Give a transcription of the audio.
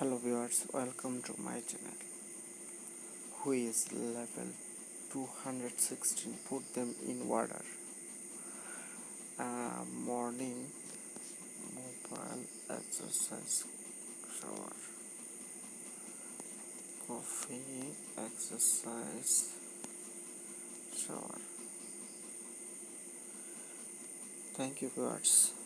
hello viewers welcome to my channel. Who is level 216 put them in order. Uh, morning mobile exercise shower coffee exercise shower. Thank you viewers.